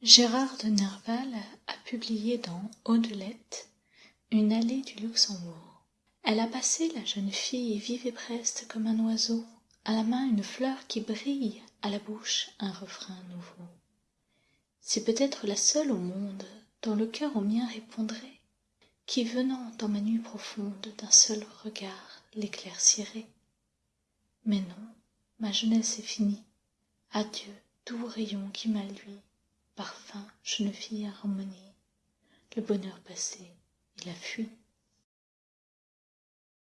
Gérard de Nerval a publié dans Audelette une allée du Luxembourg. Elle a passé la jeune fille vive et preste comme un oiseau, à la main une fleur qui brille, à la bouche un refrain nouveau. C'est peut-être la seule au monde dont le cœur au mien répondrait, qui venant dans ma nuit profonde d'un seul regard l'éclaircirait. Mais non, ma jeunesse est finie. Adieu, doux rayon qui m'a lui, parfum, jeune fille harmonie. Le bonheur passé, il a fui.